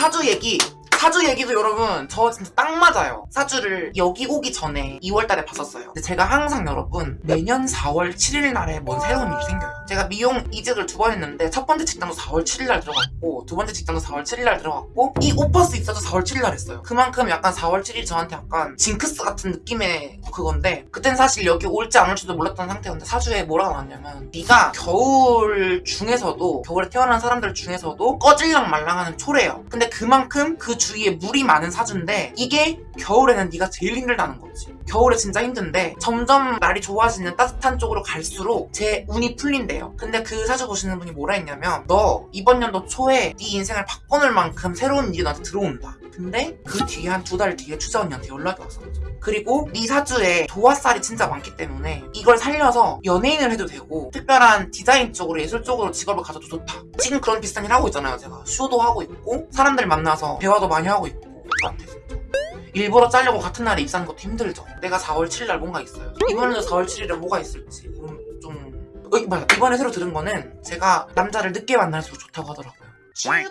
사주 얘기 사주 얘기도 여러분 저 진짜 딱 맞아요. 사주를 여기 오기 전에 2월달에 봤었어요. 근데 제가 항상 여러분 매년 4월 7일 날에 뭔 새로운 일이 생겨요. 제가 미용 이직을 두 번 했는데 첫 번째 직장도 4월 7일 날 들어갔고 두 번째 직장도 4월 7일 날 들어갔고 이 오퍼스 입사도 4월 7일 날 했어요. 그만큼 약간 4월 7일 저한테 약간 징크스 같은 느낌의 그건데 그땐 사실 여기 올지 안 올지도 몰랐던 상태였는데 사주에 뭐라고 나왔냐면 네가 겨울 중에서도 겨울에 태어난 사람들 중에서도 꺼질랑 말랑하는 초래요. 근데 그만큼 그 주 위에 물이 많은 사주인데 이게 겨울에는 네가 제일 힘들다는 거지. 겨울에 진짜 힘든데 점점 날이 좋아지는 따뜻한 쪽으로 갈수록 제 운이 풀린대요. 근데 그 사주 보시는 분이 뭐라 했냐면 너 이번 연도 초에 네 인생을 바꿔놓을 만큼 새로운 일이 너한테 들어온다. 근데 그 뒤에 한 두 달 뒤에 추자 언니한테 연락이 왔었죠 그리고 네 사주에 도화살이 진짜 많기 때문에 이걸 살려서 연예인을 해도 되고 특별한 디자인 쪽으로 예술 쪽으로 직업을 가져도 좋다. 지금 그런 비슷한 일 하고 있잖아요. 제가 쇼도 하고 있고 사람들 만나서 대화도 많이 하고 있고 똑같아 진짜 일부러 짜려고 같은 날에 입사하는 것도 힘들죠. 내가 4월 7일 날 뭔가 있어요. 이번에도 4월 7일에 뭐가 있을지 그럼 좀 어, 맞아. 이번에 새로 들은 거는 제가 남자를 늦게 만날수록 좋다고 하더라고요. 슈베르!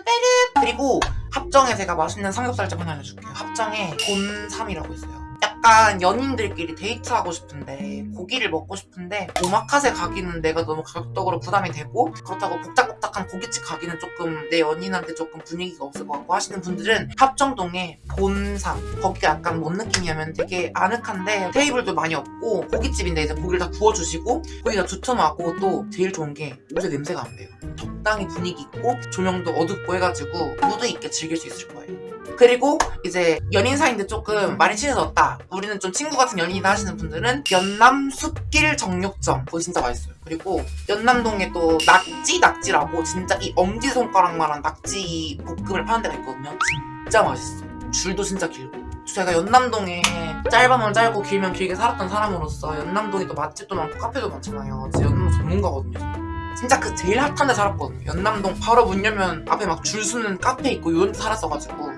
그리고 합정에 제가 맛있는 삼겹살집 하나 알려줄게요. 합정에 곤삼이라고 있어요 약간 연인들끼리 데이트하고 싶은데 고기를 먹고 싶은데 오마카세 가기는 내가 너무 가격적으로 부담이 되고 그렇다고 복작복작한 고깃집 가기는 조금 내 연인한테 조금 분위기가 없을 것 같고 하시는 분들은 합정동에 본삼 거기가 약간 뭔 느낌이냐면 되게 아늑한데 테이블도 많이 없고 고깃집인데 이제 고기를 다 구워주시고 거기가 두툼하고 또 제일 좋은 게 옷에 냄새가 안 배요. 적당히 분위기 있고 조명도 어둡고 해가지고 무드 있게 즐길 수 있을 거예요 그리고 이제 연인 사이인데 조금 많이 친해졌다. 우리는 좀 친구 같은 연인이다 하시는 분들은 연남 숲길 정육점 거기 진짜 맛있어요. 그리고 연남동에 또 낙지 낙지라고 진짜 이 엄지손가락만한 낙지 볶음을 파는 데가 있거든요. 진짜 맛있어 줄도 진짜 길고. 제가 연남동에 짧으면 짧고 길면 길게 살았던 사람으로서 연남동에 또 맛집도 많고 카페도 많잖아요. 진짜 연남동 전문가거든요 진짜 그 제일 hot한 데 살았거든요. 연남동 바로 문 열면 앞에 막 줄 서는 카페 있고 이런 데 살았어가지고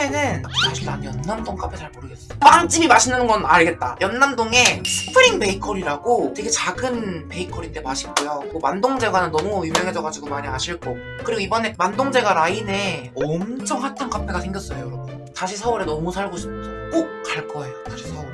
카페는 사실 난 연남동 카페 잘 모르겠어. 빵집이 맛있는 건 알겠다. 연남동에 스프링 베이커리라고 되게 작은 베이커리인데 맛있고요. 뭐 만동제과는 너무 유명해져가지고 많이 아실 거고. 그리고 이번에 만동제과 라인에 엄청 hot한 카페가 생겼어요 여러분. 다시 서울에 너무 살고 싶죠 꼭 갈 거예요 다시 서울에